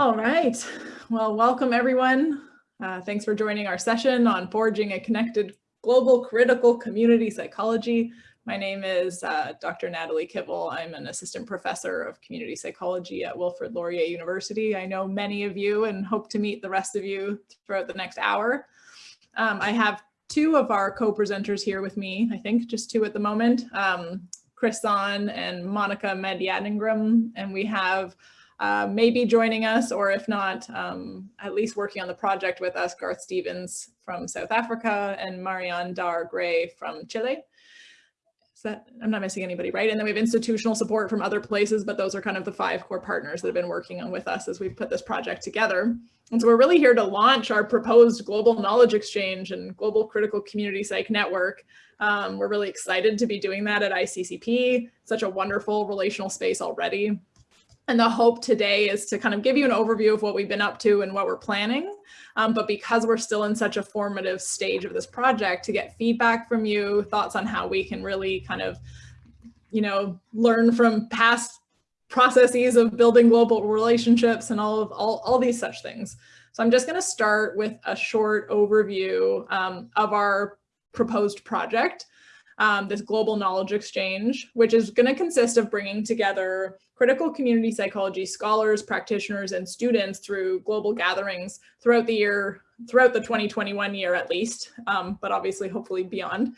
All right. Well, welcome everyone. Uh, thanks for joining our session on forging a connected global critical community psychology. My name is uh, Dr. Natalie Kivell. I'm an assistant professor of community psychology at Wilfrid Laurier University. I know many of you and hope to meet the rest of you throughout the next hour. Um, I have two of our co-presenters here with me, I think just two at the moment, um, Chris Sonn and Monica Madyaningrum, and we have uh, maybe joining us, or if not, um, at least working on the project with us, Garth Stevens from South Africa and Marianne Dar Gray from Chile. Is that, I'm not missing anybody, right? And then we have institutional support from other places, but those are kind of the five core partners that have been working on with us as we've put this project together. And so we're really here to launch our proposed global knowledge exchange and global critical community psych network. Um, we're really excited to be doing that at ICCP, such a wonderful relational space already. And the hope today is to kind of give you an overview of what we've been up to and what we're planning. Um, but because we're still in such a formative stage of this project to get feedback from you, thoughts on how we can really kind of, you know, learn from past processes of building global relationships and all of all, all these such things. So I'm just going to start with a short overview um, of our proposed project um, this global knowledge exchange, which is going to consist of bringing together critical community psychology scholars, practitioners, and students through global gatherings throughout the year, throughout the 2021 year at least, um, but obviously hopefully beyond,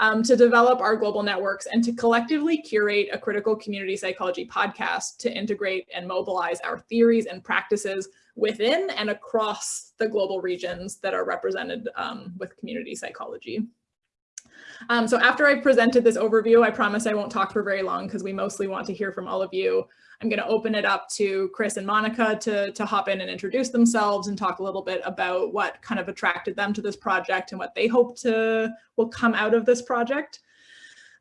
um, to develop our global networks and to collectively curate a critical community psychology podcast to integrate and mobilize our theories and practices within and across the global regions that are represented um, with community psychology. Um, so after I've presented this overview, I promise I won't talk for very long because we mostly want to hear from all of you. I'm going to open it up to Chris and Monica to, to hop in and introduce themselves and talk a little bit about what kind of attracted them to this project and what they hope to will come out of this project.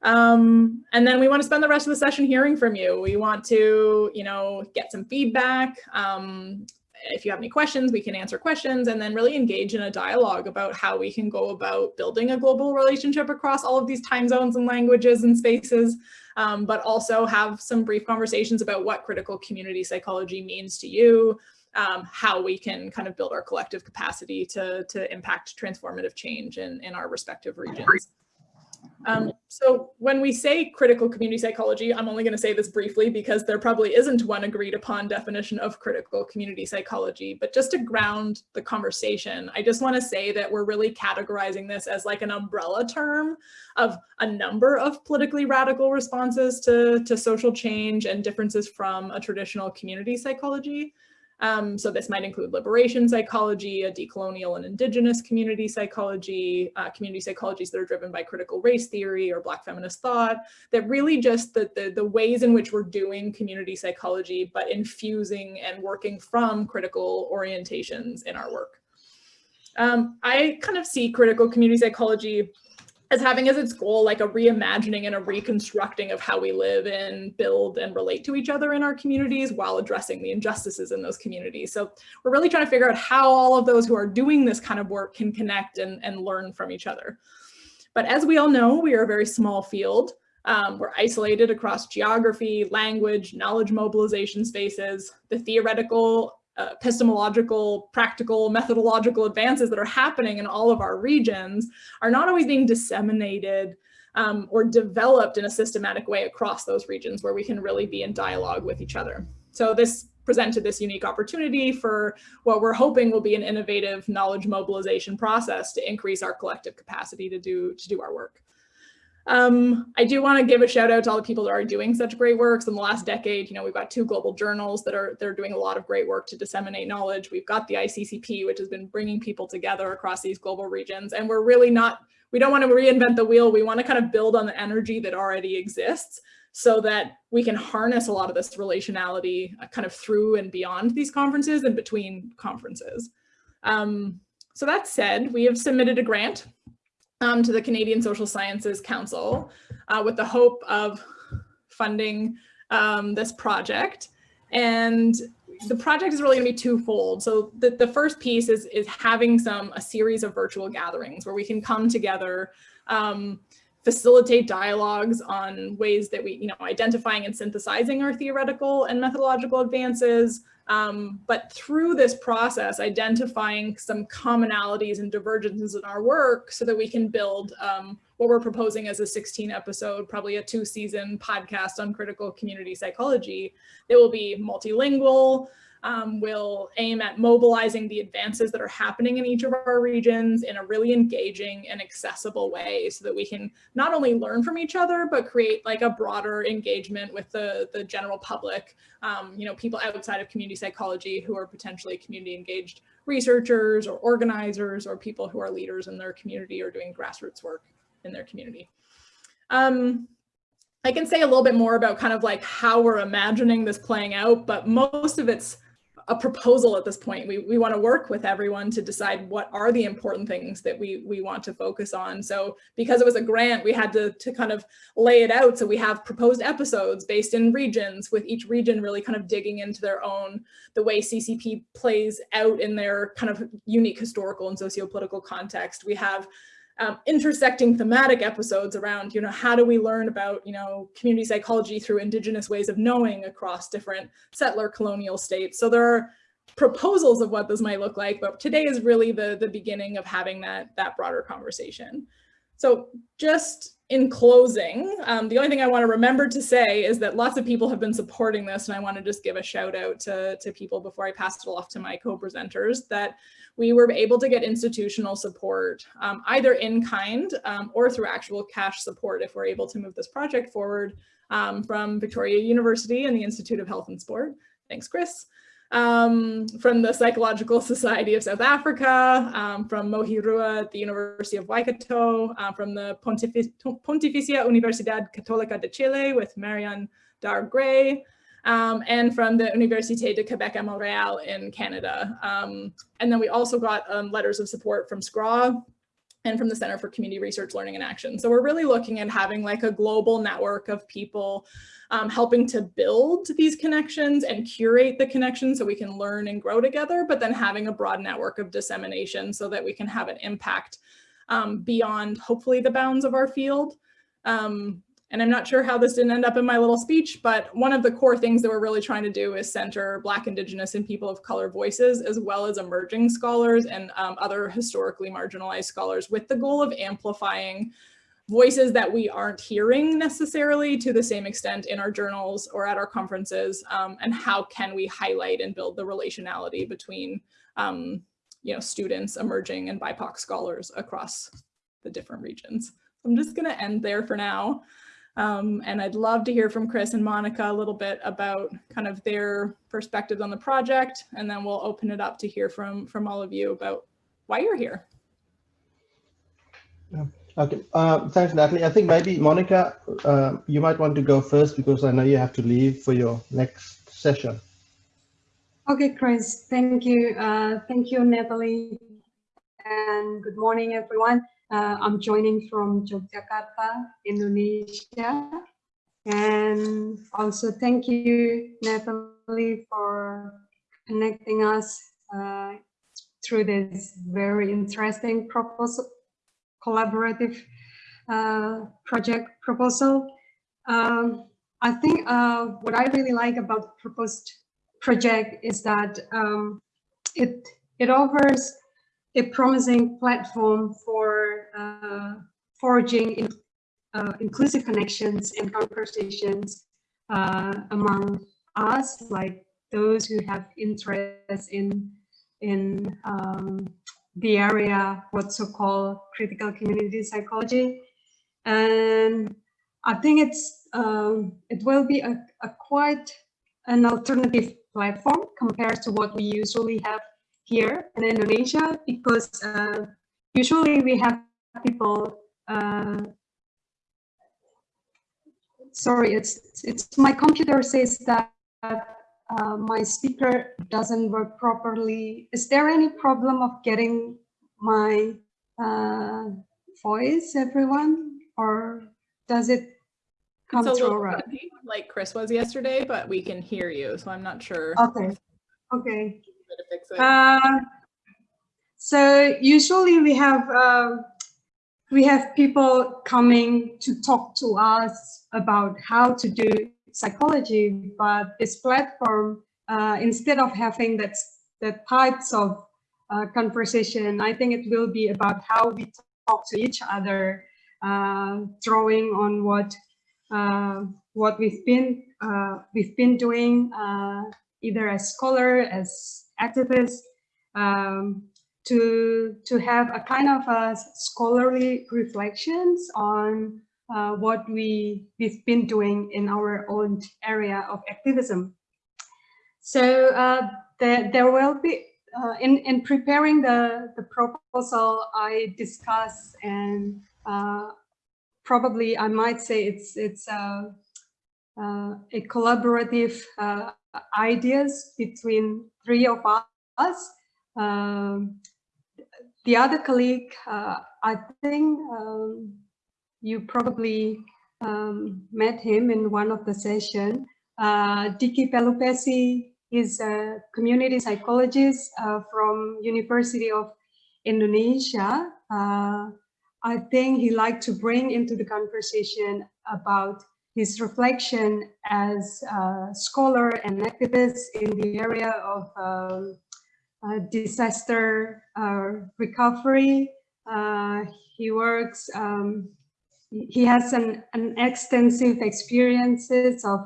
Um, and then we want to spend the rest of the session hearing from you. We want to, you know, get some feedback, um, if you have any questions, we can answer questions and then really engage in a dialogue about how we can go about building a global relationship across all of these time zones and languages and spaces, um, but also have some brief conversations about what critical community psychology means to you, um, how we can kind of build our collective capacity to, to impact transformative change in, in our respective regions. Um, so when we say critical community psychology, I'm only going to say this briefly because there probably isn't one agreed upon definition of critical community psychology, but just to ground the conversation, I just want to say that we're really categorizing this as like an umbrella term of a number of politically radical responses to, to social change and differences from a traditional community psychology. Um, so this might include liberation psychology, a decolonial and indigenous community psychology, uh, community psychologies that are driven by critical race theory or black feminist thought, that really just the, the, the ways in which we're doing community psychology, but infusing and working from critical orientations in our work. Um, I kind of see critical community psychology as having as its goal like a reimagining and a reconstructing of how we live and build and relate to each other in our communities while addressing the injustices in those communities. So we're really trying to figure out how all of those who are doing this kind of work can connect and, and learn from each other. But as we all know, we are a very small field. Um, we're isolated across geography, language, knowledge mobilization spaces. The theoretical uh, epistemological, practical, methodological advances that are happening in all of our regions are not always being disseminated um, or developed in a systematic way across those regions where we can really be in dialogue with each other. So this presented this unique opportunity for what we're hoping will be an innovative knowledge mobilization process to increase our collective capacity to do, to do our work. Um, I do want to give a shout out to all the people that are doing such great works in the last decade. You know, we've got two global journals that are they're doing a lot of great work to disseminate knowledge. We've got the ICCP, which has been bringing people together across these global regions. And we're really not, we don't want to reinvent the wheel. We want to kind of build on the energy that already exists so that we can harness a lot of this relationality uh, kind of through and beyond these conferences and between conferences. Um, so that said, we have submitted a grant um, to the Canadian Social Sciences Council uh, with the hope of funding um, this project. And the project is really going to be twofold. So the, the first piece is, is having some a series of virtual gatherings where we can come together, um, facilitate dialogues on ways that we, you know, identifying and synthesizing our theoretical and methodological advances, Um, but through this process, identifying some commonalities and divergences in our work so that we can build um, what we're proposing as a 16 episode, probably a two season podcast on critical community psychology. It will be multilingual, um, will aim at mobilizing the advances that are happening in each of our regions in a really engaging and accessible way so that we can not only learn from each other, but create like a broader engagement with the, the general public, um, you know, people outside of community psychology who are potentially community engaged researchers or organizers or people who are leaders in their community or doing grassroots work in their community. Um, I can say a little bit more about kind of like how we're imagining this playing out, but most of it's a proposal at this point. We, we want to work with everyone to decide what are the important things that we, we want to focus on. So because it was a grant, we had to, to kind of lay it out. So we have proposed episodes based in regions with each region really kind of digging into their own, the way CCP plays out in their kind of unique historical and socio-political context. We have um, intersecting thematic episodes around, you know, how do we learn about, you know, community psychology through indigenous ways of knowing across different settler colonial states. So there are proposals of what this might look like, but today is really the, the beginning of having that, that broader conversation. So just in closing, um, the only thing I want to remember to say is that lots of people have been supporting this, and I want to just give a shout out to, to people before I pass it off to my co-presenters that we were able to get institutional support, um, either in kind um, or through actual cash support if we're able to move this project forward um, from Victoria University and the Institute of Health and Sport. Thanks, Chris. Um, from the Psychological Society of South Africa, um, from Mohirua at the University of Waikato, uh, from the Pontificia Universidad Católica de Chile with Marianne Dar Gray, um, and from the Université de Quebec à Montréal in Canada. Um, and then we also got um, letters of support from SCRA and from the Center for Community Research, Learning and Action. So we're really looking at having like a global network of people um, helping to build these connections and curate the connections so we can learn and grow together, but then having a broad network of dissemination so that we can have an impact um, beyond hopefully the bounds of our field. Um, and I'm not sure how this didn't end up in my little speech, but one of the core things that we're really trying to do is center Black, Indigenous, and people of color voices, as well as emerging scholars and um, other historically marginalized scholars with the goal of amplifying voices that we aren't hearing necessarily to the same extent in our journals or at our conferences, um, and how can we highlight and build the relationality between um, you know, students, emerging, and BIPOC scholars across the different regions. I'm just gonna end there for now. Um, and I'd love to hear from Chris and Monica a little bit about kind of their perspectives on the project, and then we'll open it up to hear from, from all of you about why you're here. Yeah. Okay, uh, thanks, Natalie. I think maybe Monica, uh, you might want to go first because I know you have to leave for your next session. Okay, Chris, thank you. Uh, thank you, Natalie. And good morning, everyone. Uh, I'm joining from Yogyakarta, Indonesia. And also thank you, Natalie, for connecting us uh, through this very interesting proposal, collaborative uh, project proposal. Um, I think uh, what I really like about the proposed project is that um, it it offers a promising platform for uh, forging in, uh, inclusive connections and conversations uh, among us, like those who have interest in in um, the area, what's so-called critical community psychology. And I think it's um, it will be a, a quite an alternative platform compared to what we usually have here in Indonesia because uh, usually we have people uh, sorry it's it's my computer says that uh, my speaker doesn't work properly. Is there any problem of getting my uh, voice everyone or does it come it's through right? like Chris was yesterday but we can hear you so I'm not sure. Okay. Okay to fix it? Uh, so usually we have uh, we have people coming to talk to us about how to do psychology, but this platform uh, instead of having that, that types of uh, conversation, I think it will be about how we talk to each other, uh, drawing on what uh, what we've been uh, we've been doing uh, either as scholar, as activists, um, to to have a kind of a scholarly reflections on uh, what we we've been doing in our own area of activism. So uh, there there will be uh, in in preparing the the proposal I discuss and uh, probably I might say it's it's uh, uh, a collaborative ideas between three of us. Um, the other colleague, uh, I think um, you probably um, met him in one of the session. Uh, Dicky Pelupessy is a community psychologist uh, from University of Indonesia. Uh, I think he liked to bring into the conversation about his reflection as a scholar and activist in the area of um, uh, disaster uh, recovery. Uh, he works, um, he has an, an extensive experiences of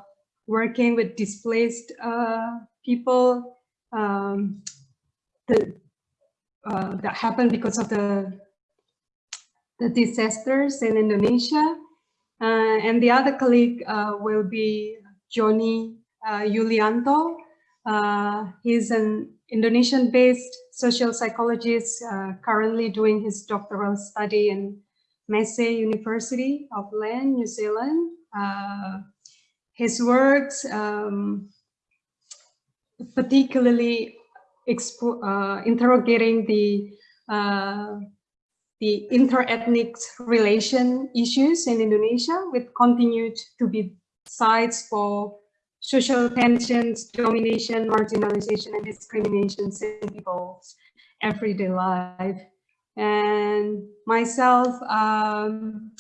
working with displaced people um, the, that happened because of the the disasters in Indonesia. Uh, and the other colleague uh, will be Johnny uh, Yulianto. he's an Indonesian-based social psychologist currently doing his doctoral study in Massey University, Auckland, New Zealand. Uh, his works, um, particularly uh, interrogating the uh, the interethnic relation issues in Indonesia, with continued to be sites for social tensions, domination, marginalization, and discrimination in people's everyday life. And myself, um,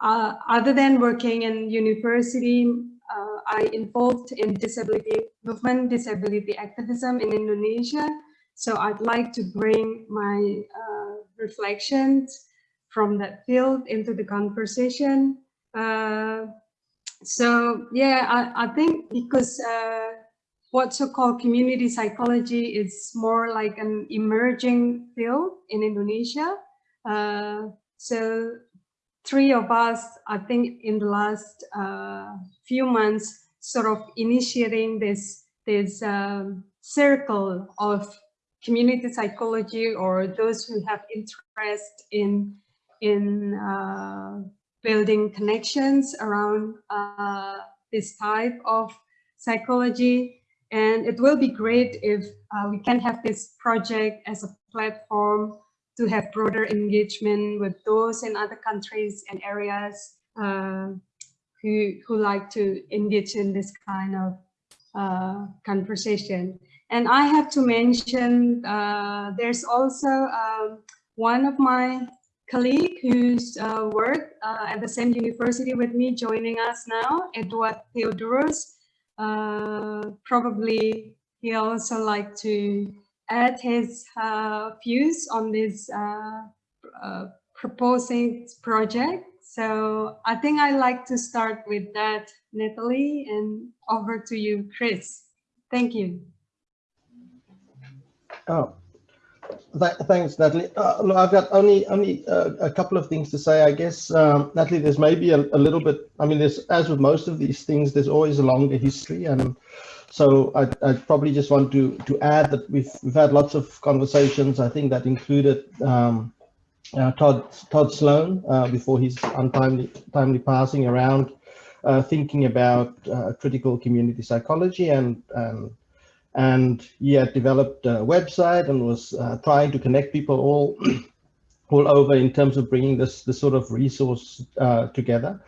uh, other than working in university, uh, I involved in disability movement, disability activism in Indonesia. So I'd like to bring my uh, reflections from that field into the conversation. Uh, so yeah, I, I think because uh, what so-called community psychology is more like an emerging field in Indonesia. Uh, so three of us, I think in the last uh, few months, sort of initiating this, this um, circle of community psychology or those who have interest in, in uh, building connections around uh, this type of psychology. And it will be great if uh, we can have this project as a platform to have broader engagement with those in other countries and areas uh, who, who like to engage in this kind of uh, conversation. And I have to mention, uh, there's also um, one of my colleague who's uh, worked uh, at the same university with me joining us now, Edward Theodoros. Uh, probably he also like to add his uh, views on this uh, proposing project. So I think I like to start with that, Natalie, and over to you, Chris. Thank you. Oh, Th thanks, Natalie. Uh, look, I've got only only uh, a couple of things to say. I guess, um, Natalie, there's maybe a, a, little bit. I mean, there's as with most of these things, there's always a longer history, and so I I probably just want to to add that we've we've had lots of conversations. I think that included um, uh, Todd Todd Sloan uh, before his untimely timely passing around. Uh, thinking about uh, critical community psychology and, and and he had developed a website and was uh, trying to connect people all all over in terms of bringing this this sort of resource uh, together.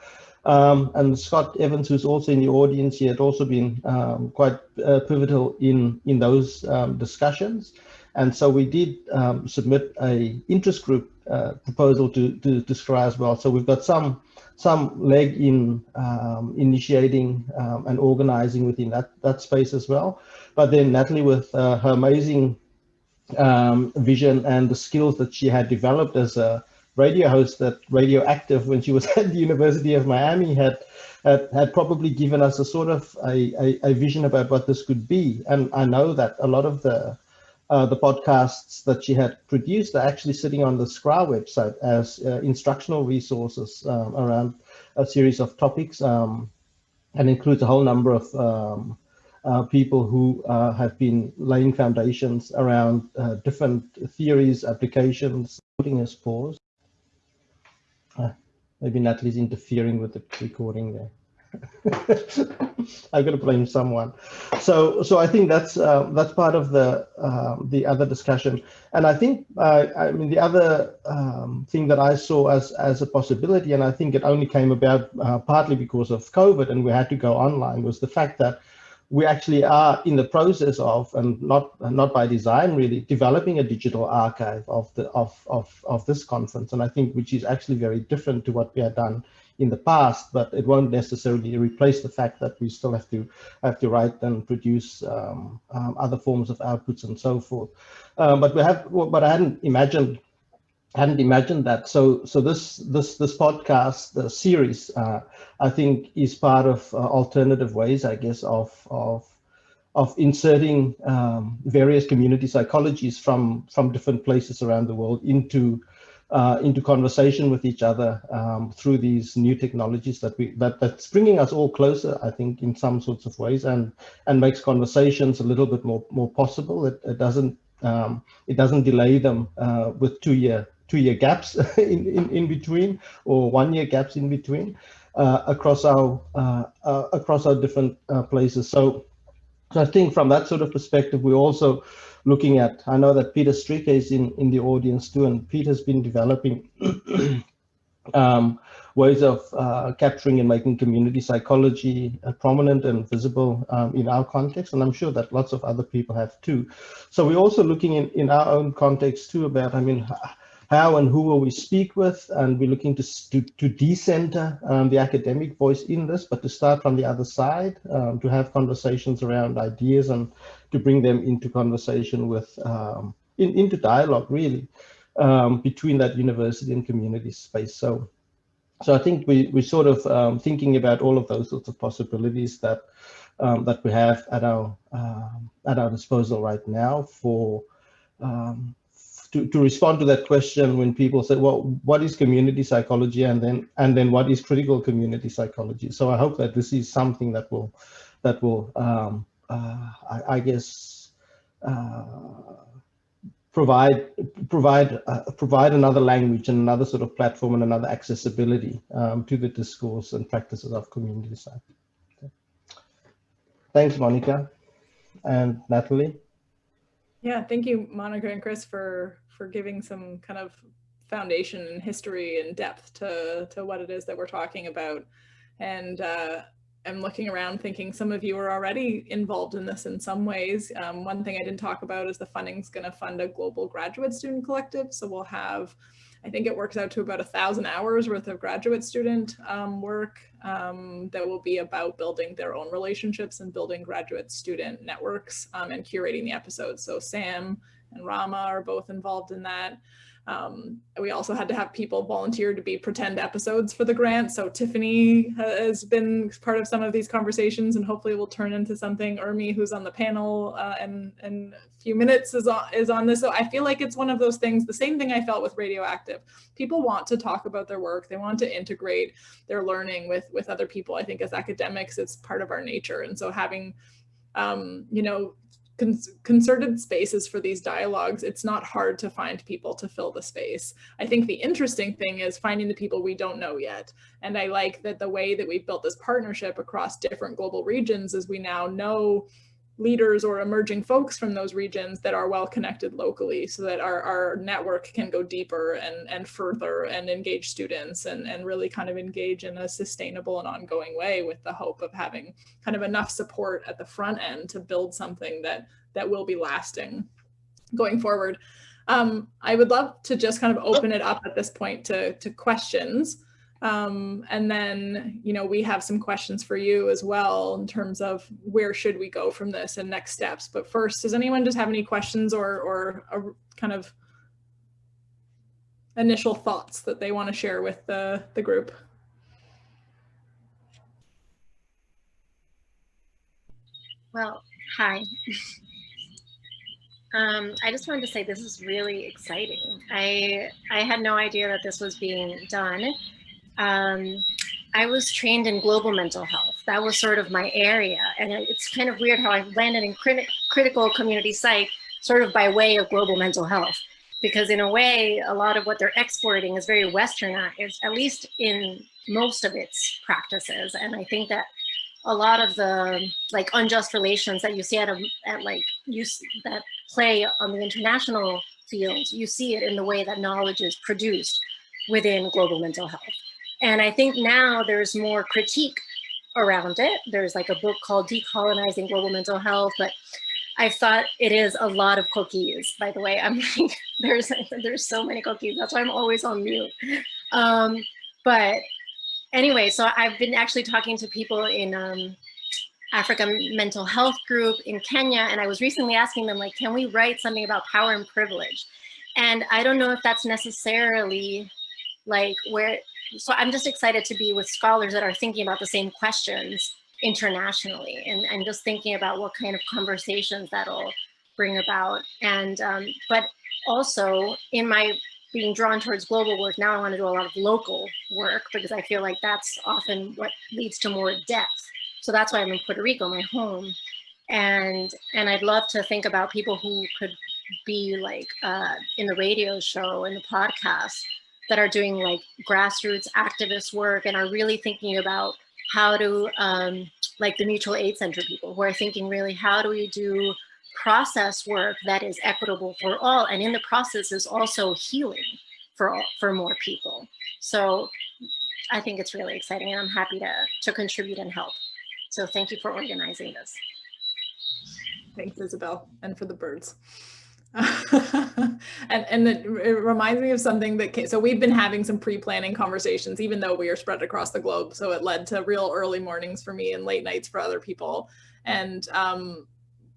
Um, and Scott Evans, who's also in the audience, he had also been um, quite uh, pivotal in in those um, discussions. And so we did um, submit a interest group uh, proposal to, to, to as well. So we've got some some leg in um, initiating um, and organizing within that, that space as well. but then Natalie with uh, her amazing um, vision and the skills that she had developed as a radio host at Radioactive when she was at the University of Miami had had, had probably given us a sort of a, a, a, vision about what this could be. And I know that a lot of the uh, the podcasts that she had produced are actually sitting on the SCRA website as uh, instructional resources um, around a series of topics um, and includes a whole number of um, uh, people who uh, have been laying foundations around uh, different theories, applications, putting us pause. Maybe Natalie's interfering with the recording there. I've got to blame someone. So, so I think that's uh, that's part of the um, the other discussion. And I think uh, I mean the other um, thing that I saw as as a possibility, and I think it only came about uh, partly because of COVID, and we had to go online, was the fact that we actually are in the process of, and not not by design really, developing a digital archive of the of of of this conference, and I think which is actually very different to what we had done in the past, but it won't necessarily replace the fact that we still have to have to write and produce um, um, other forms of outputs and so forth. Um, but we have, but I hadn't imagined hadn't imagined that. So, so this this this podcast, the series, uh, I think, is part of uh, alternative ways, I guess, of of of inserting um, various community psychologies from from different places around the world into uh, into conversation with each other um, through these new technologies that we that that's bringing us all closer, I think, in some sorts of ways, and and makes conversations a little bit more more possible. It, it doesn't um, it doesn't delay them uh, with two year two year gaps in, in, in between or one year gaps in between uh, across our uh, uh, across our different uh, places. So, so I think from that sort of perspective, we also looking at, I know that Peter Streker is in, in the audience too, and Peter's been developing um, ways of uh, capturing and making community psychology uh, prominent and visible um, in our context. And I'm sure that lots of other people have too. So we're also looking in, in our own context too about, I mean, how and who will we speak with, and we're looking to, to, to decenter um, the academic voice in this, but to start from the other side, um, to have conversations around ideas and to bring them into conversation with, um, in, into dialogue really, um, between that university and community space. So, so I think we, we're sort of um, thinking about all of those sorts of possibilities that, um, that we have at our, at our disposal right now for um, to, to respond to that question when people say, well, what is community psychology and then and then what is critical community psychology? So I hope that this is something that will that will um, uh, I, I, guess uh, provide provide uh, provide another language and another sort of platform and another accessibility um, to the discourse and practices of community psych. Okay. Thanks, Monica and Natalie. Yeah, thank you, Monica and Chris, for for giving some kind of foundation and history and depth to to what it is that we're talking about. And uh, I'm looking around thinking some of you are already involved in this in some ways. Um, one thing I didn't talk about is the funding's going to fund a global graduate student collective. So we'll have I think it works out to about a thousand hours worth of graduate student um, work um, that will be about building their own relationships and building graduate student networks um, and curating the episodes. So Sam and Rama are both involved in that. Um, we also had to have people volunteer to be pretend episodes for the grant. So Tiffany has been part of some of these conversations and hopefully will turn into something. Urmi, who's on the panel uh, in, in a few minutes is on, is on this. So I feel like it's one of those things, the same thing I felt with Radioactive. People want to talk about their work. They want to integrate their learning with, with other people. I think as academics, it's part of our nature. And so having um, you know, concerted spaces for these dialogues, it's not hard to find people to fill the space. I think the interesting thing is finding the people we don't know yet. And I like that the way that we've built this partnership across different global regions is we now know leaders or emerging folks from those regions that are well connected locally so that our, our network can go deeper and, and further and engage students and, and really kind of engage in a sustainable and ongoing way with the hope of having kind of enough support at the front end to build something that that will be lasting going forward. Um, I would love to just kind of open it up at this point to, to questions. Um, and then, you know, we have some questions for you as well in terms of where should we go from this and next steps. But first, does anyone just have any questions or, or a kind of initial thoughts that they want to share with the, the group? Well, hi. Um, I just wanted to say this is really exciting. I I had no idea that this was being done. Um, I was trained in global mental health. That was sort of my area. And it's kind of weird how I landed in crit critical community psych sort of by way of global mental health. Because in a way, a lot of what they're exporting is very westernized, at least in most of its practices. And I think that a lot of the like unjust relations that you see at, a, at like use that play on the international field, you see it in the way that knowledge is produced within global mental health. And I think now there's more critique around it. There's like a book called Decolonizing Global Mental Health, but I thought it is a lot of cookies, by the way. I'm like, there's, there's so many cookies. That's why I'm always on mute. Um, but anyway, so I've been actually talking to people in um, Africa Mental Health Group in Kenya, and I was recently asking them, like, can we write something about power and privilege? And I don't know if that's necessarily like where, so I'm just excited to be with scholars that are thinking about the same questions internationally and, and just thinking about what kind of conversations that'll bring about. And, um, but also in my being drawn towards global work, now I want to do a lot of local work because I feel like that's often what leads to more depth. So that's why I'm in Puerto Rico, my home. And, and I'd love to think about people who could be like uh, in the radio show in the podcast that are doing like grassroots activist work and are really thinking about how to, um, like the mutual aid center people who are thinking really, how do we do process work that is equitable for all and in the process is also healing for all, for more people. So i think it's really exciting and i'm happy to to contribute and help. So thank you for organizing this. Thanks isabel and for the birds and and it reminds me of something that came, so we've been having some pre-planning conversations even though we are spread across the globe. So it led to real early mornings for me and late nights for other people. And um,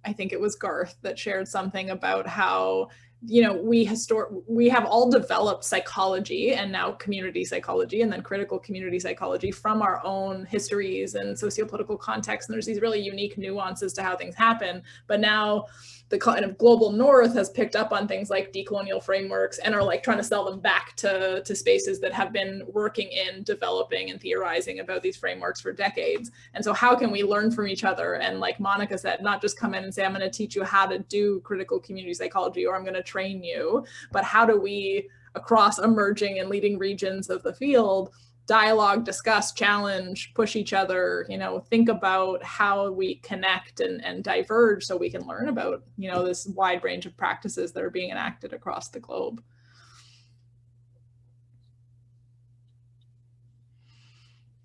I think it was Garth that shared something about how you know we histor we have all developed psychology and now community psychology and then critical community psychology from our own histories and sociopolitical context. And there's these really unique nuances to how things happen. But now the kind of global north has picked up on things like decolonial frameworks and are like trying to sell them back to, to spaces that have been working in developing and theorizing about these frameworks for decades. And so how can we learn from each other? And like Monica said, not just come in and say, I'm gonna teach you how to do critical community psychology or I'm gonna train you, but how do we across emerging and leading regions of the field dialogue, discuss, challenge, push each other, you know, think about how we connect and, and diverge so we can learn about, you know, this wide range of practices that are being enacted across the globe.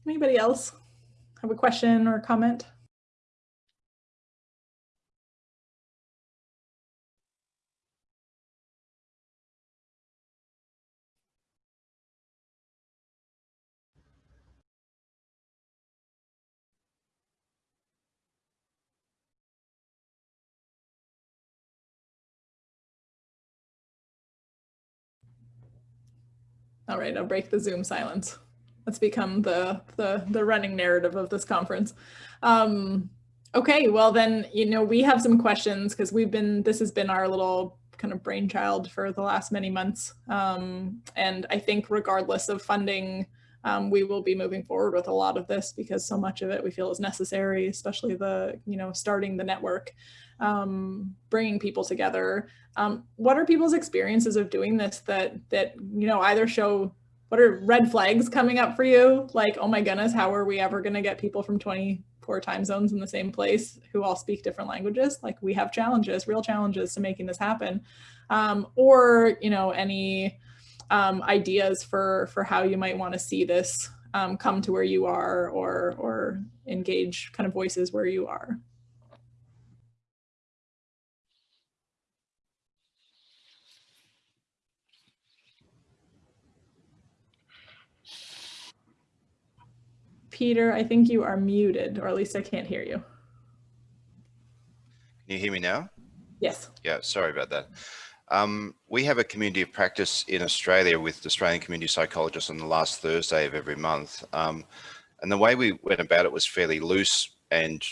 Anybody else have a question or comment? All right, I'll break the Zoom silence. That's become the, the, the running narrative of this conference. Um, okay, well then, you know, we have some questions because we've been, this has been our little kind of brainchild for the last many months. Um, and I think regardless of funding, um, we will be moving forward with a lot of this because so much of it we feel is necessary, especially the, you know, starting the network, um, bringing people together. Um, what are people's experiences of doing this that, that, you know, either show what are red flags coming up for you? Like, oh my goodness, how are we ever going to get people from 24 time zones in the same place who all speak different languages? Like we have challenges, real challenges to making this happen. Um, or, you know, any um, ideas for, for how you might want to see this um, come to where you are or, or engage kind of voices where you are. Peter, I think you are muted, or at least I can't hear you. Can you hear me now? Yes. Yeah, sorry about that. Um, we have a community of practice in Australia with the Australian community psychologists on the last Thursday of every month. Um, and the way we went about it was fairly loose and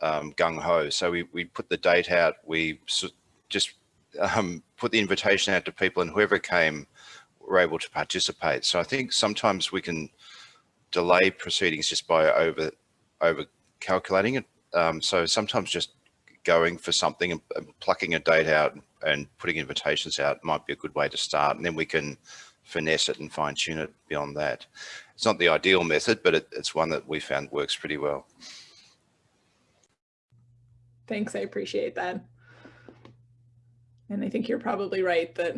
um, gung-ho. So we, we put the date out, we just um, put the invitation out to people and whoever came were able to participate. So I think sometimes we can delay proceedings just by over over calculating it. Um, so sometimes just going for something and, plucking a date out and putting invitations out might be a good way to start. And then we can finesse it and fine tune it beyond that. It's not the ideal method, but it, it's one that we found works pretty well. Thanks, I appreciate that. And I think you're probably right that,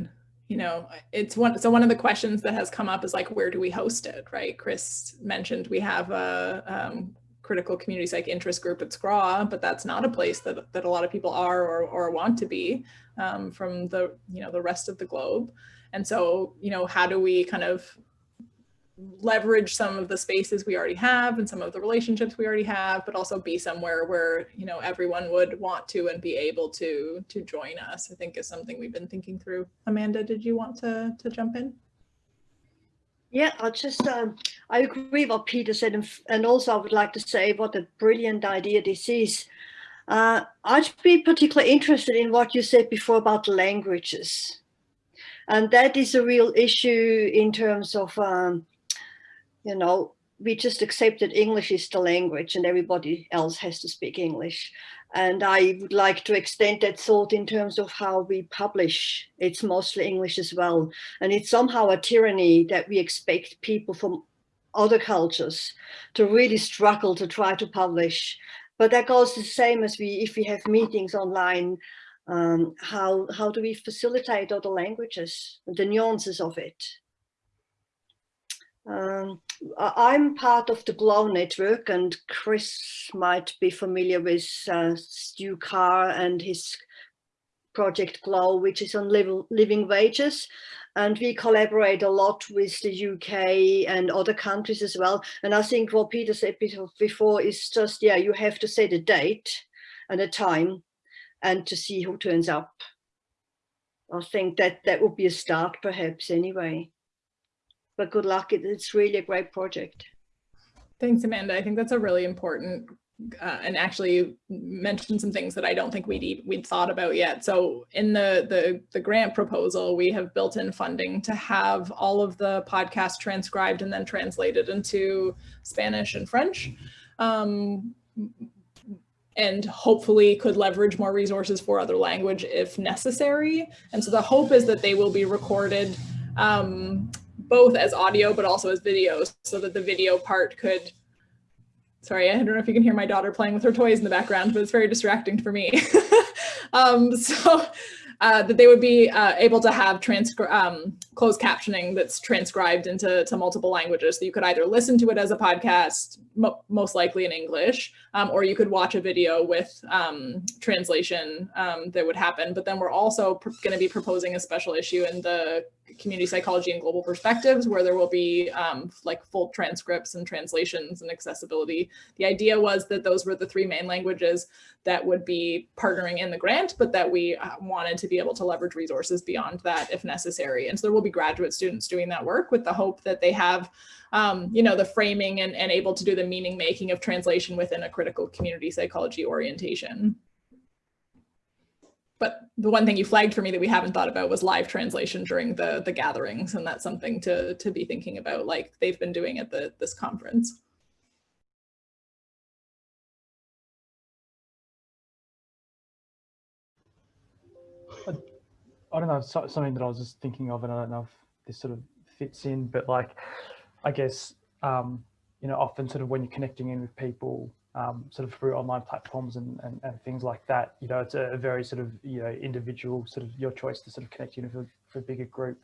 you know, it's one, so one of the questions that has come up is like, where do we host it, right? Chris mentioned we have a um, critical community psych interest group at SCRA, but that's not a place that, that a lot of people are or, or want to be um, from the, you know, the rest of the globe. And so, you know, how do we kind of leverage some of the spaces we already have and some of the relationships we already have, but also be somewhere where, you know, everyone would want to and be able to to join us, I think is something we've been thinking through. Amanda, did you want to, to jump in? Yeah, I'll just, um, I agree what Peter said. And, and also I would like to say what a brilliant idea this is. Uh, I'd be particularly interested in what you said before about languages. And that is a real issue in terms of um, you know, we just accept that English is the language and everybody else has to speak English. And I would like to extend that thought in terms of how we publish. It's mostly English as well. And it's somehow a tyranny that we expect people from other cultures to really struggle to try to publish. But that goes the same as we, if we have meetings online, um, how, how do we facilitate other languages, and the nuances of it? Um, I'm part of the GLOW network and Chris might be familiar with uh, Stu Carr and his project GLOW, which is on living wages. And we collaborate a lot with the UK and other countries as well. And I think what Peter said before is just, yeah, you have to set a date and a time and to see who turns up. I think that that would be a start perhaps anyway but good luck. It's really a great project. Thanks, Amanda. I think that's a really important uh, and actually mentioned some things that I don't think we'd we'd thought about yet. So in the, the the grant proposal, we have built in funding to have all of the podcasts transcribed and then translated into Spanish and French. Um, and hopefully could leverage more resources for other language if necessary. And so the hope is that they will be recorded um, both as audio but also as video so that the video part could sorry, I don't know if you can hear my daughter playing with her toys in the background, but it's very distracting for me. um, so uh, that they would be uh, able to have um, closed captioning that's transcribed into to multiple languages. So you could either listen to it as a podcast, mo most likely in English, um, or you could watch a video with um, translation um, that would happen. But then we're also going to be proposing a special issue in the community psychology and global perspectives where there will be um, like full transcripts and translations and accessibility. The idea was that those were the three main languages that would be partnering in the grant, but that we uh, wanted to be able to leverage resources beyond that if necessary. And so there will be graduate students doing that work with the hope that they have um, you know, the framing and, and able to do the meaning making of translation within a critical community psychology orientation. But the one thing you flagged for me that we haven't thought about was live translation during the, the gatherings. And that's something to, to be thinking about like they've been doing at the, this conference. I don't know, something that I was just thinking of, and I don't know if this sort of fits in, but like, I guess, um, you know, often sort of when you're connecting in with people, um, sort of through online platforms and, and, and, things like that. You know, it's a, very sort of, you know, individual sort of your choice to sort of connect in for, for a bigger group.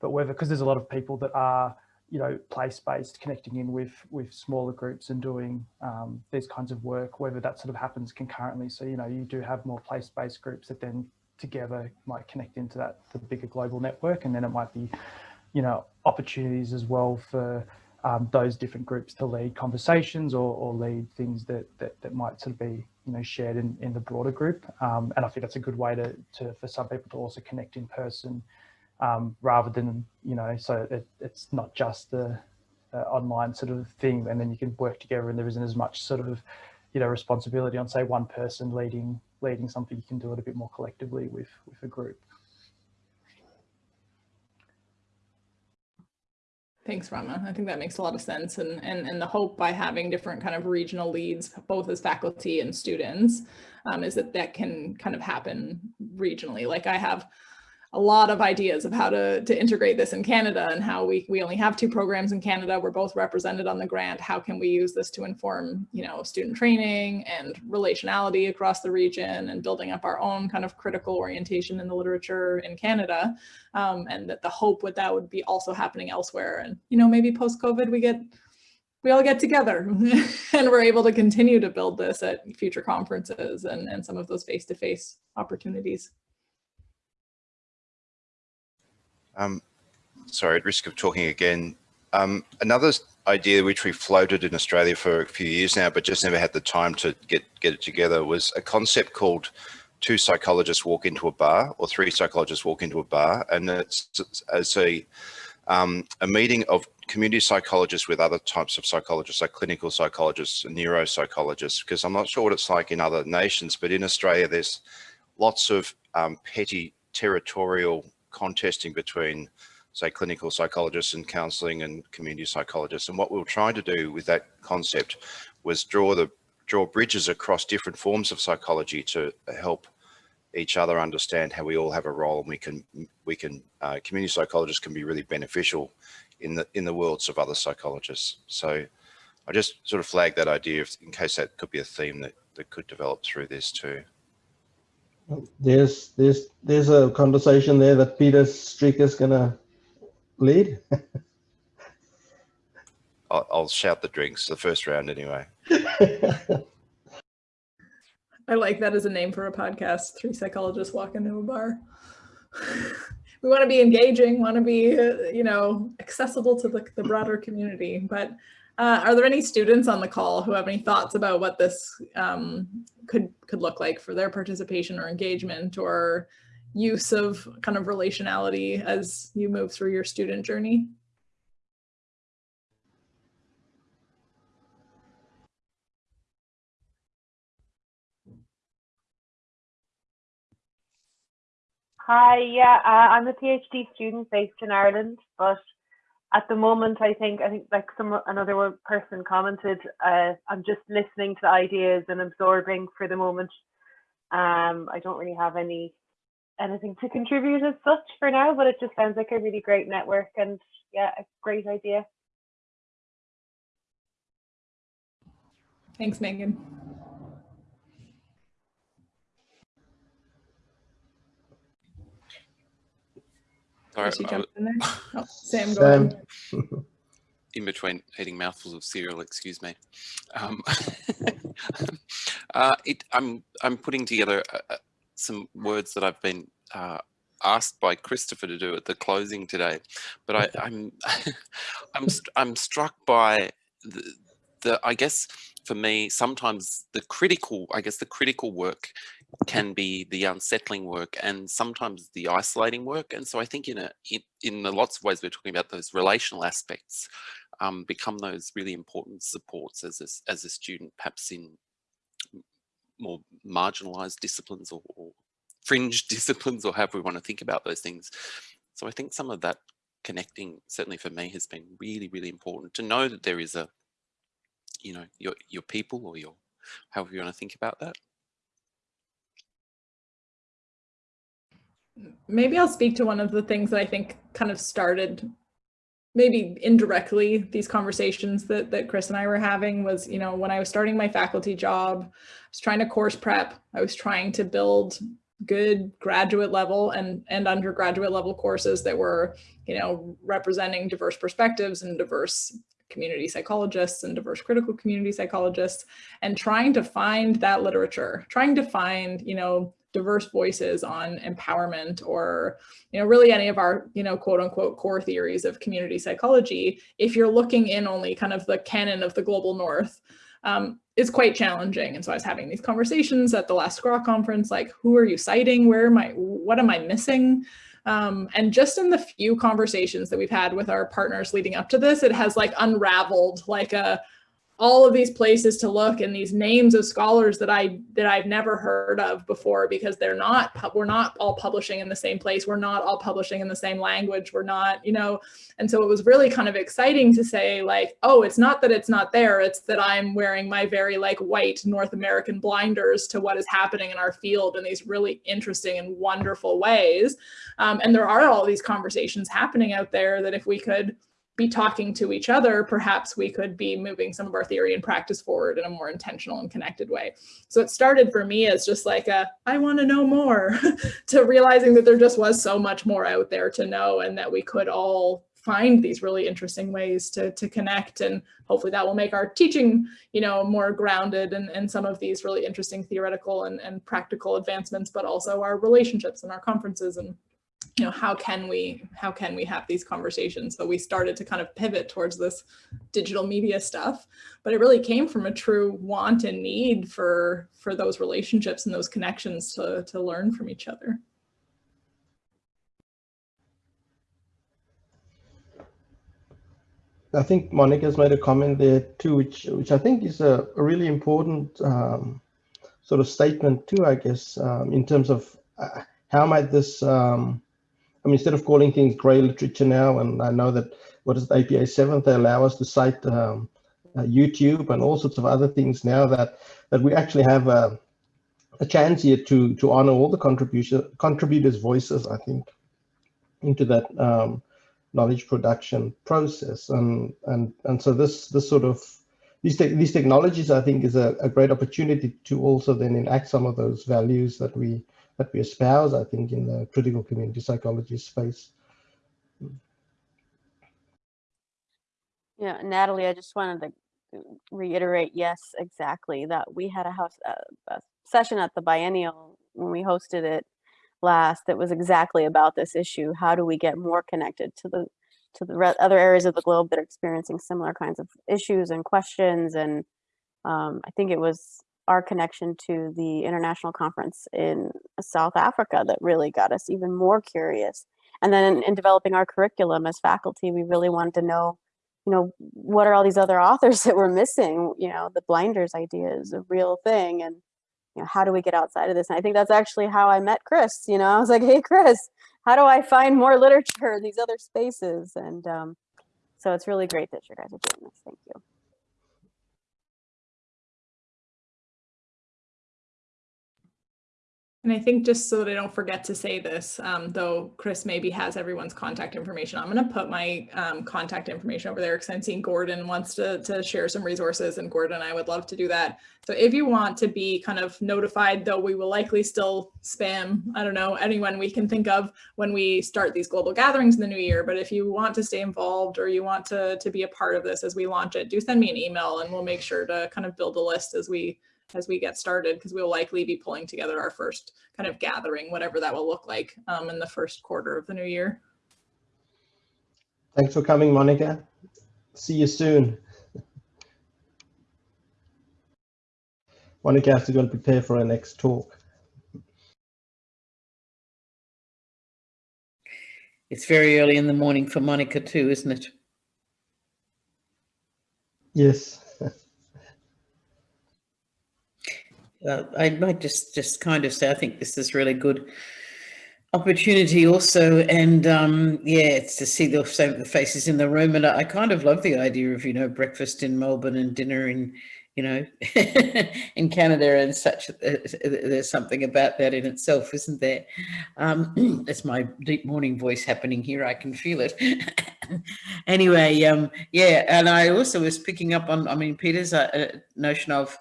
But whether, because there's a lot of people that are, you know, place-based connecting in with with smaller groups and doing um, these kinds of work, whether that sort of happens concurrently. So, you know, you do have more place-based groups that then together might connect into that the bigger global network and then it might be, you know, opportunities as well for um, those different groups to lead conversations or, or lead things that, that, that might sort of be you know shared in, in the broader group. Um, and I think that's a good way to, to for some people to also connect in person um, rather than you know so it, it's not just the online sort of thing and then you can work together and there isn't as much sort of you know responsibility on say one person leading leading something. You can do it a bit more collectively with with a group Thanks, Rama. I think that makes a lot of sense. And, and, and the hope by having different kind of regional leads, both as faculty and students, um, is that that can kind of happen regionally. Like I have a lot of ideas of how to, to integrate this in Canada and how we, we only have two programs in Canada. We're both represented on the grant. How can we use this to inform, you know, student training and relationality across the region and building up our own kind of critical orientation in the literature in Canada. Um, and that the hope with that would be also happening elsewhere. And, you know, maybe post-COVID we get we all get together and we're able to continue to build this at future conferences and, and some of those face-to-face -face opportunities. Um, sorry, at risk of talking again, um, another idea which we floated in Australia for a few years now, but just never had the time to get, get it together was a concept called two psychologists walk into a bar or three psychologists walk into a bar. And it's, as a, um, a meeting of community psychologists with other types of psychologists, like clinical psychologists and neuropsychologists, because I'm not sure what it's like in other nations, but in Australia, there's lots of um, petty territorial contesting between say clinical psychologists and counselling and community psychologists. And what we were trying to do with that concept was draw the draw bridges across different forms of psychology to help each other understand how we all have a role and we can we can uh, community psychologists can be really beneficial in the in the worlds of other psychologists. So I just sort of flagged that idea in case that could be a theme that, that could develop through this too. There's there's there's a conversation there that Peter Streker is gonna lead. I'll, I'll shout the drinks the first round anyway. I like that as a name for a podcast. Three psychologists walk into a bar. we want to be engaging, want to be, uh, you know, accessible to the, the broader community. But uh, are there any students on the call who have any thoughts about what this um, could could look like for their participation or engagement or use of kind of relationality as you move through your student journey? Hi, yeah, uh, I'm a PhD student based in Ireland, but at the moment, I think I think like some another person commented, uh, I'm just listening to the ideas and absorbing for the moment. Um, I don't really have any anything to contribute as such for now, but it just sounds like a really great network and yeah, a great idea. Thanks, Megan. Sorry, in, oh, Sam, go Sam. in between eating mouthfuls of cereal, excuse me. Um, uh, it, I'm I'm putting together uh, uh, some words that I've been uh, asked by Christopher to do at the closing today, but I, I'm I'm I'm struck by the, the I guess for me sometimes the critical I guess the critical work can be the unsettling work and sometimes the isolating work. And so I think in a in, in lots of ways we're talking about those relational aspects um, become those really important supports as a, as a student, perhaps in more marginalized disciplines or, or fringe disciplines or however we want to think about those things. So I think some of that connecting certainly for me has been really, really important to know that there is a, you know, your, your people or your, however you want to think about that. Maybe I'll speak to one of the things that I think kind of started maybe indirectly these conversations that, that Chris and I were having was, you know, when I was starting my faculty job, I was trying to course prep, I was trying to build good graduate level and, and undergraduate level courses that were, you know, representing diverse perspectives and diverse community psychologists and diverse critical community psychologists and trying to find that literature, trying to find, you know, diverse voices on empowerment or, you know, really any of our, you know, quote unquote core theories of community psychology, if you're looking in only kind of the canon of the global north, um, is quite challenging. And so I was having these conversations at the last SCRA conference, like, who are you citing? Where am I, what am I missing? Um, and just in the few conversations that we've had with our partners leading up to this, it has like unraveled like a, all of these places to look and these names of scholars that I that I've never heard of before because they're not we're not all publishing in the same place. We're not all publishing in the same language. We're not you know and so it was really kind of exciting to say like oh it's not that it's not there. It's that I'm wearing my very like white North American blinders to what is happening in our field in these really interesting and wonderful ways. Um, and there are all these conversations happening out there that if we could be talking to each other, perhaps we could be moving some of our theory and practice forward in a more intentional and connected way. So it started for me as just like a, I want to know more, to realizing that there just was so much more out there to know and that we could all find these really interesting ways to, to connect and hopefully that will make our teaching you know more grounded and, and some of these really interesting theoretical and, and practical advancements but also our relationships and our conferences and you know, how can we how can we have these conversations? So we started to kind of pivot towards this digital media stuff, but it really came from a true want and need for for those relationships and those connections to to learn from each other. I think Monica's made a comment there too, which which I think is a, a really important um, sort of statement too, I guess, um, in terms of uh, how might this um, Mean, instead of calling things gray literature now, and I know that what is APA 7, they allow us to cite um, uh, YouTube and all sorts of other things now that, that we actually have a, a chance here to, to honor all the contribution, contributors' voices, I think, into that um, knowledge production process. And, and, and so this, this sort of, these, te these technologies, I think, is a, a great opportunity to also then enact some of those values that we that we espouse, I think, in the critical community psychology space. Yeah, Natalie, I just wanted to reiterate, yes, exactly, that we had a house a, a session at the biennial when we hosted it last that was exactly about this issue. How do we get more connected to the to the other areas of the globe that are experiencing similar kinds of issues and questions? And um, I think it was our connection to the international conference in South Africa that really got us even more curious. And then in, in, developing our curriculum as faculty, we really wanted to know, you know, what are all these other authors that we're missing? You know, the blinders idea is a real thing. And, you know, how do we get outside of this? And I think that's actually how I met Chris. You know, I was like, hey, Chris, how do I find more literature in these other spaces? And um, so it's really great that you guys are doing this. Thank you. And I think just so that I don't forget to say this, um, though Chris maybe has everyone's contact information, I'm going to put my um, contact information over there because I'm seeing Gordon wants to, to share some resources and Gordon and I would love to do that. So if you want to be kind of notified, though we will likely still spam, I don't know, anyone we can think of when we start these global gatherings in the new year. But if you want to stay involved or you want to, to be a part of this as we launch it, do send me an email and we'll make sure to kind of build a list as we as we get started because we'll likely be pulling together our first kind of gathering, whatever that will look like um, in the first quarter of the new year. Thanks for coming, Monica. See you soon. Monica has to go and prepare for her next talk. It's very early in the morning for Monica too, isn't it? Yes. Uh, I might just just kind of say I think this is really good opportunity also and um yeah it's to see the same faces in the room and I, I kind of love the idea of you know breakfast in Melbourne and dinner in you know in Canada and such uh, there's something about that in itself isn't there? Um that's my deep morning voice happening here I can feel it. Anyway um yeah and I also was picking up on I mean Peter's uh, notion of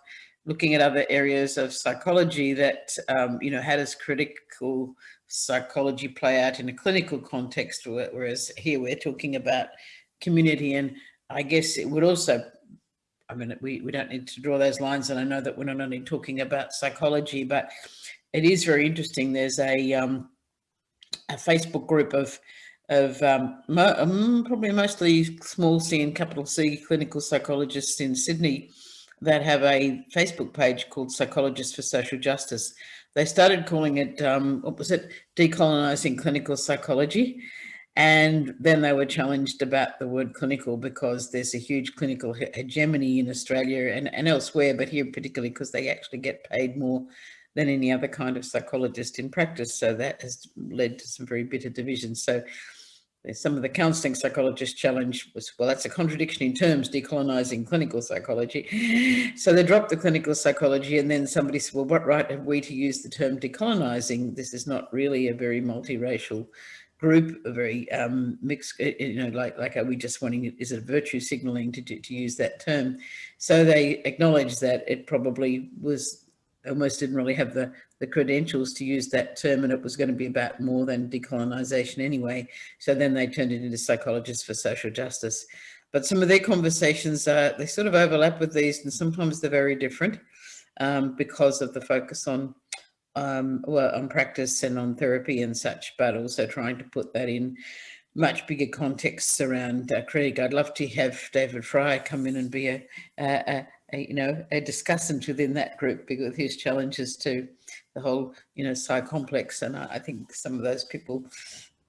looking at other areas of psychology that, um, you know, how does critical psychology play out in a clinical context, whereas here we're talking about community. And I guess it would also, I mean, we, we don't need to draw those lines. And I know that we're not only talking about psychology, but it is very interesting. There's a, um, a Facebook group of of um, mo um, probably mostly small C and capital C clinical psychologists in Sydney that have a Facebook page called Psychologists for Social Justice. They started calling it, um, what was it, Decolonizing Clinical Psychology. And then they were challenged about the word clinical because there's a huge clinical hegemony in Australia and, and elsewhere, but here particularly because they actually get paid more than any other kind of psychologist in practice. So that has led to some very bitter divisions. So some of the counselling psychologists challenge was, well, that's a contradiction in terms, decolonizing clinical psychology. So they dropped the clinical psychology and then somebody said, well, what right have we to use the term decolonizing? This is not really a very multiracial group, a very um, mixed, eh, eh, you know, like, like are we just wanting, is it virtue signaling to, to, to use that term? So they acknowledge that it probably was almost didn't really have the, the credentials to use that term and it was going to be about more than decolonization anyway. So then they turned it into psychologists for social justice. But some of their conversations, uh, they sort of overlap with these and sometimes they're very different um, because of the focus on um, well, on practice and on therapy and such, but also trying to put that in much bigger contexts around uh, Craig. I'd love to have David Fryer come in and be a, a, a, you know, a discussant within that group because his challenges to the whole, you know, psy complex. And I, I think some of those people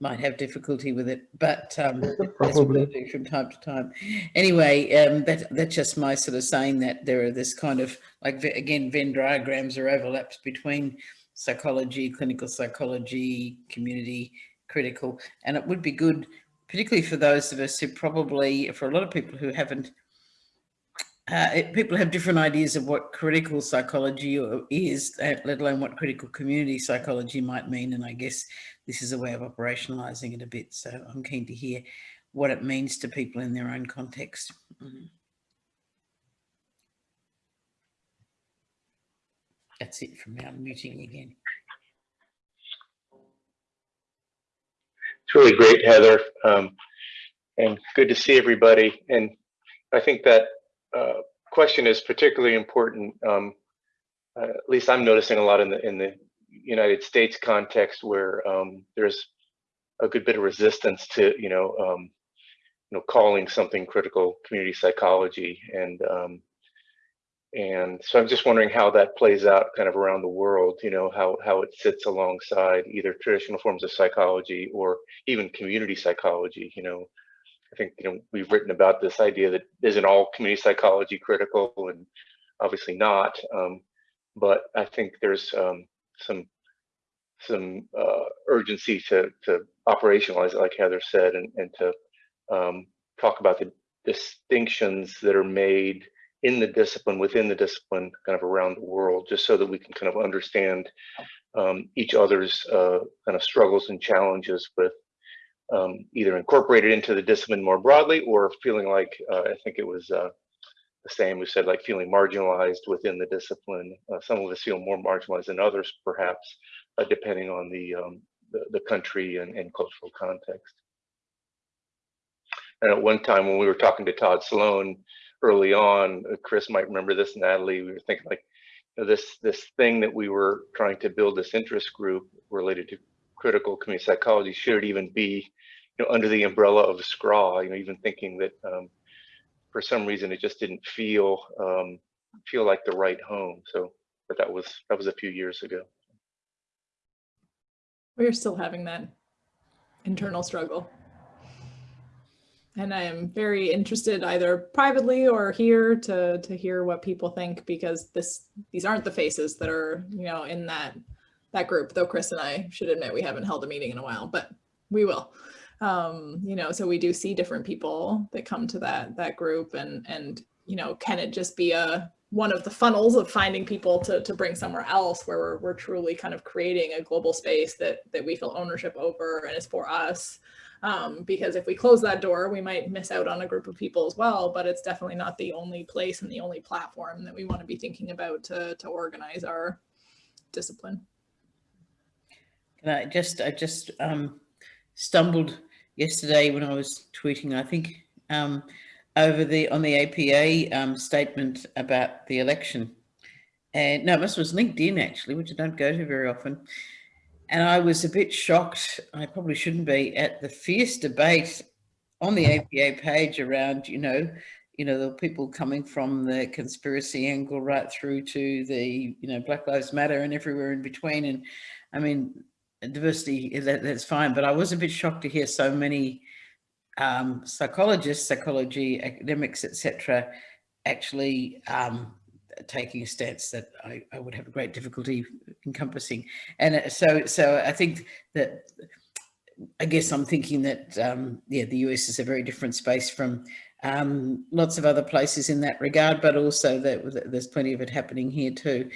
might have difficulty with it, but um, probably from time to time. Anyway, um, that that's just my sort of saying that there are this kind of like again Venn diagrams or overlaps between psychology, clinical psychology, community, critical, and it would be good, particularly for those of us who probably, for a lot of people who haven't uh, it, people have different ideas of what critical psychology is, uh, let alone what critical community psychology might mean. And I guess this is a way of operationalizing it a bit. So I'm keen to hear what it means to people in their own context. Mm -hmm. That's it from me. I'm muting again. It's really great, Heather, um, and good to see everybody. And I think that uh, question is particularly important. Um, uh, at least I'm noticing a lot in the in the United States context where um, there's a good bit of resistance to you know um, you know calling something critical community psychology and um, and so I'm just wondering how that plays out kind of around the world. You know how how it sits alongside either traditional forms of psychology or even community psychology. You know I think you know we've written about this idea that isn't all community psychology critical, and obviously not. Um, but I think there's um, some some uh, urgency to to operationalize it, like Heather said, and and to um, talk about the distinctions that are made in the discipline, within the discipline, kind of around the world, just so that we can kind of understand um, each other's uh, kind of struggles and challenges with um, either incorporated into the discipline more broadly or feeling like, uh, I think it was uh, the same who said like feeling marginalized within the discipline. Uh, some of us feel more marginalized than others, perhaps, uh, depending on the, um, the, the, country and, and, cultural context. And at one time when we were talking to Todd Sloan early on, uh, Chris might remember this, Natalie, we were thinking like, this, this thing that we were trying to build this interest group related to critical community psychology should even be you know under the umbrella of SCRA you know even thinking that um, for some reason it just didn't feel um, feel like the right home. So but that was that was a few years ago. We're still having that internal struggle. And I am very interested either privately or here to to hear what people think because this these aren't the faces that are you know in that that group, though Chris and I should admit we haven't held a meeting in a while, but we will. Um, you know, so we do see different people that come to that that group and and you know, can it just be a one of the funnels of finding people to, to bring somewhere else where we're, we're truly kind of creating a global space that, that we feel ownership over and is for us. Um, because if we close that door, we might miss out on a group of people as well, but it's definitely not the only place and the only platform that we want to be thinking about to, to organize our discipline. And I just, I just um, stumbled yesterday when I was tweeting, I think, um, over the on the APA um, statement about the election. and no, this was LinkedIn actually, which I don't go to very often. And I was a bit shocked, I probably shouldn't be, at the fierce debate on the APA page around, you know, you know, the people coming from the conspiracy angle right through to the, you know, Black Lives Matter and everywhere in between. And I mean, diversity, that, that's fine. But I was a bit shocked to hear so many um, psychologists, psychology academics, etc., actually um, taking a stance that I, I, would have a great difficulty encompassing. And uh, so, so I think that, I guess I'm thinking that, um, yeah, the US is a very different space from um, lots of other places in that regard, but also that there's plenty of it happening here too.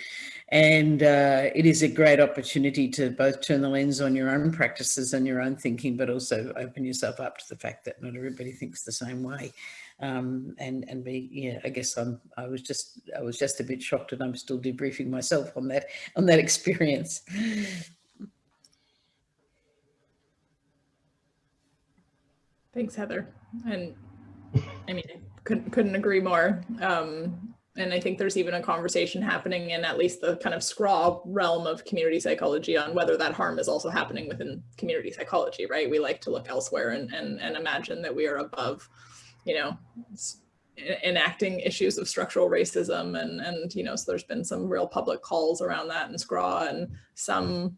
And uh, it is a great opportunity to both turn the lens on your own practices and your own thinking, but also open yourself up to the fact that not everybody thinks the same way. Um, and and be yeah, I guess I'm I was just I was just a bit shocked, and I'm still debriefing myself on that on that experience. Thanks, Heather. And I mean, couldn't couldn't agree more. Um, and I think there's even a conversation happening in at least the kind of SCRA realm of community psychology on whether that harm is also happening within community psychology, right? We like to look elsewhere and and, and imagine that we are above, you know, enacting issues of structural racism and and you know so there's been some real public calls around that in SCRA and some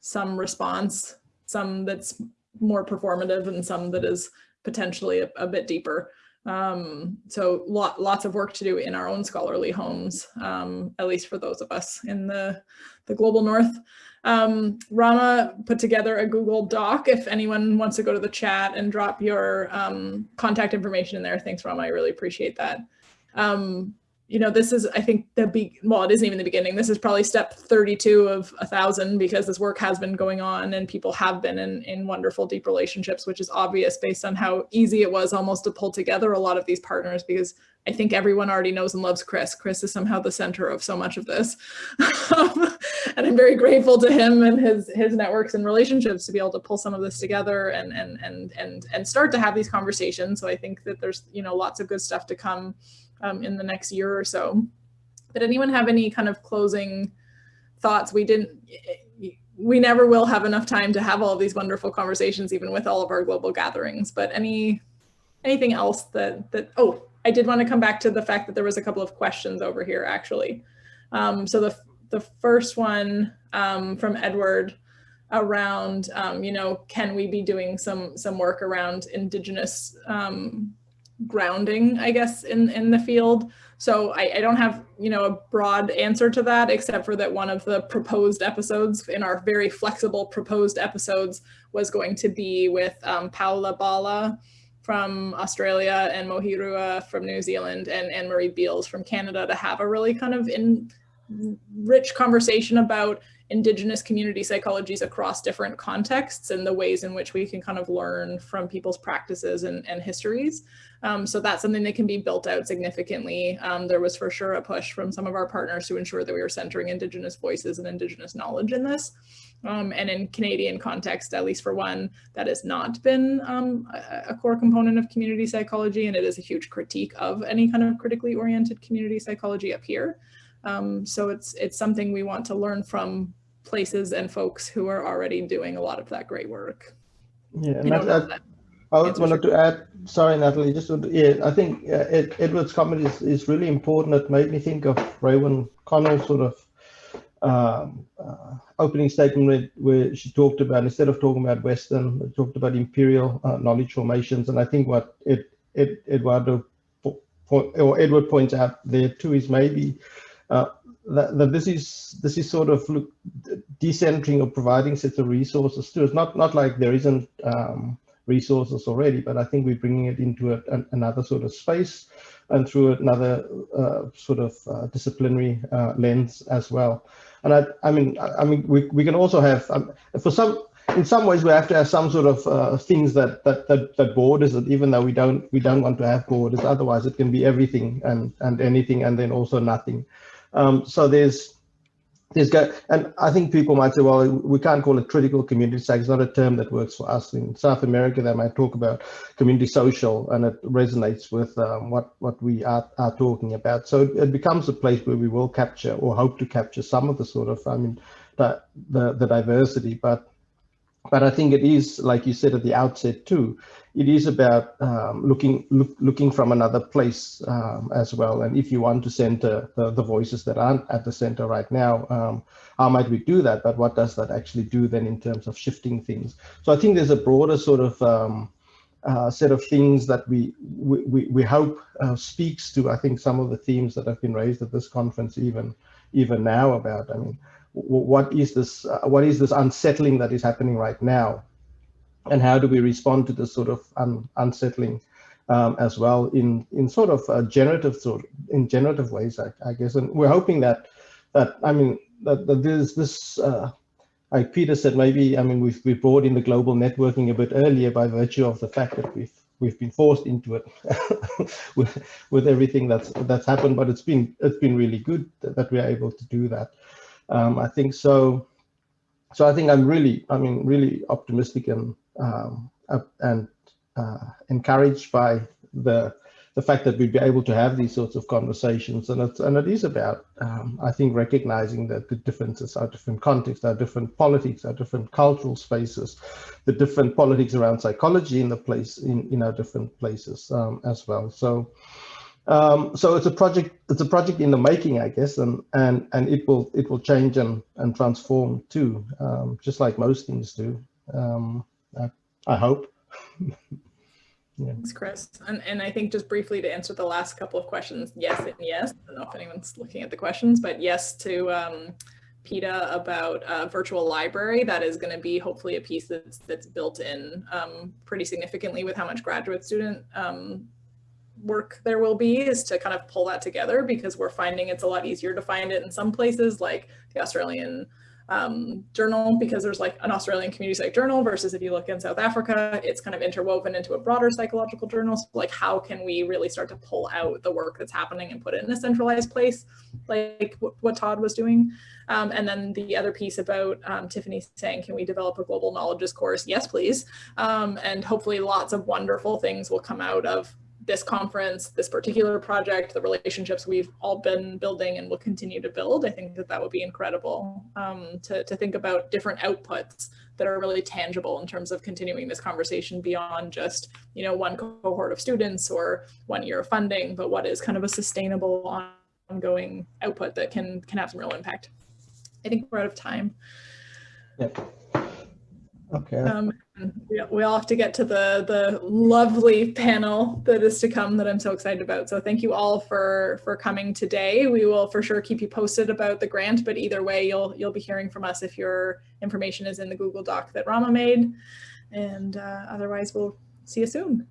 some response, some that's more performative and some that is potentially a, a bit deeper. Um, so lot, lots of work to do in our own scholarly homes, um, at least for those of us in the, the global north. Um, Rama put together a Google Doc if anyone wants to go to the chat and drop your um, contact information in there. Thanks, Rama. I really appreciate that. Um, you know, this is, I think the be well, it isn't even the beginning. This is probably step 32 of a thousand because this work has been going on and people have been in, in wonderful deep relationships, which is obvious based on how easy it was almost to pull together a lot of these partners because I think everyone already knows and loves Chris. Chris is somehow the center of so much of this. and I'm very grateful to him and his his networks and relationships to be able to pull some of this together and and and and and start to have these conversations. So I think that there's, you know, lots of good stuff to come um, in the next year or so. Did anyone have any kind of closing thoughts? We didn't, we never will have enough time to have all these wonderful conversations, even with all of our global gatherings, but any, anything else that, that, oh, I did want to come back to the fact that there was a couple of questions over here actually. Um, so the, the first one um, from Edward around, um, you know, can we be doing some some work around indigenous um, grounding, I guess, in, in the field. So I, I, don't have, you know, a broad answer to that, except for that one of the proposed episodes in our very flexible proposed episodes was going to be with um, Paula Bala from Australia and Mohirua from New Zealand and Anne Marie Beals from Canada to have a really kind of in rich conversation about indigenous community psychologies across different contexts and the ways in which we can kind of learn from people's practices and, and histories. Um, so that's something that can be built out significantly. Um, there was for sure a push from some of our partners to ensure that we were centering indigenous voices and indigenous knowledge in this. Um, and in Canadian context, at least for one, that has not been um, a, a, core component of community psychology, and it is a huge critique of any kind of critically oriented community psychology up here. Um, so it's it's something we want to learn from places and folks who are already doing a lot of that great work. Yeah, and that, that, I wanted to add, sorry, Natalie, just to, yeah, I think uh, Ed, Edward's comment is, is really important. It made me think of Raewyn Connell's sort of um, uh, opening statement where, where, she talked about, instead of talking about Western, talked about imperial uh, knowledge formations. And I think what it, it, Eduardo or Edward points out there too is maybe that, that, this is this is sort of look, decentering or providing sets of resources too. It's not not like there isn't um, resources already, but I think we're bringing it into a, an, another sort of space and through another uh, sort of uh, disciplinary uh, lens as well. And I, I mean, I, I mean, we, we can also have um, for some. In some ways, we have to have some sort of uh, things that, that that that borders it, even though we don't we don't want to have borders. Otherwise, it can be everything and and anything, and then also nothing. Um, so there's there's go and I think people might say, well, we can't call it critical community psych. It's not a term that works for us. In South America, they might talk about community social, and it resonates with um, what what we are, are talking about. So it, it, becomes a place where we will capture or hope to capture some of the sort of, I mean, the the, the diversity, but but I think it is, like you said at the outset too, it is about um, looking look, looking from another place um, as well. And if you want to center the, the voices that aren't at the center right now, um, how might we do that? But what does that actually do then in terms of shifting things? So I think there's a broader sort of um, uh, set of things that we we, we hope uh, speaks to, I think, some of the themes that have been raised at this conference even even now about, I mean, what is this uh, what is this unsettling that is happening right now and how do we respond to this sort of un unsettling um, as well in in sort of a generative sort of, in generative ways I, I, guess. And we're hoping that that I mean that, that there's this uh, like Peter said maybe I mean we've we brought in the global networking a bit earlier by virtue of the fact that we've we've been forced into it with with everything that's that's happened. But it's been it's been really good that, that we're able to do that. Um, I think so. So I think I'm really, I mean, really optimistic and um, and uh, encouraged by the the fact that we'd be able to have these sorts of conversations, and it's and it is about, um, I think, recognizing that the differences are different contexts, are different politics, are different cultural spaces, the different politics around psychology in the place in in our different places um, as well. So. Um, so it's a project. It's a project in the making, I guess, and and and it will it will change and and transform too, um, just like most things do. I, I, hope. yeah. Thanks, Chris. And and I think just briefly to answer the last couple of questions, yes and yes. I don't know if anyone's looking at the questions, but yes to um, Peter about a virtual library. That is going to be hopefully a piece that's that's built in um, pretty significantly with how much graduate student um, work there will be is to kind of pull that together because we're finding it's a lot easier to find it in some places like the Australian um, journal because there's like an Australian community psych journal versus if you look in South Africa, it's kind of interwoven into a broader psychological journal. So like how can we really start to pull out the work that's happening and put it in a centralized place like what Todd was doing. Um, and then the other piece about um, Tiffany saying, can we develop a global knowledges course? Yes, please. Um, and hopefully lots of wonderful things will come out of this conference, this particular project, the relationships we've all been building and will continue to build, I think that that would be incredible um, to, to think about different outputs that are really tangible in terms of continuing this conversation beyond just, you know, one cohort of students or one year of funding, but what is kind of a sustainable ongoing output that can, can have some real impact. I think we're out of time. Yep. Okay. Um, we, all have to get to the the lovely panel that is to come that I'm so excited about. So thank you all for for coming today. We will for sure keep you posted about the grant, but either way, you'll you'll be hearing from us if your information is in the Google Doc that Rama made. And uh, otherwise, we'll see you soon.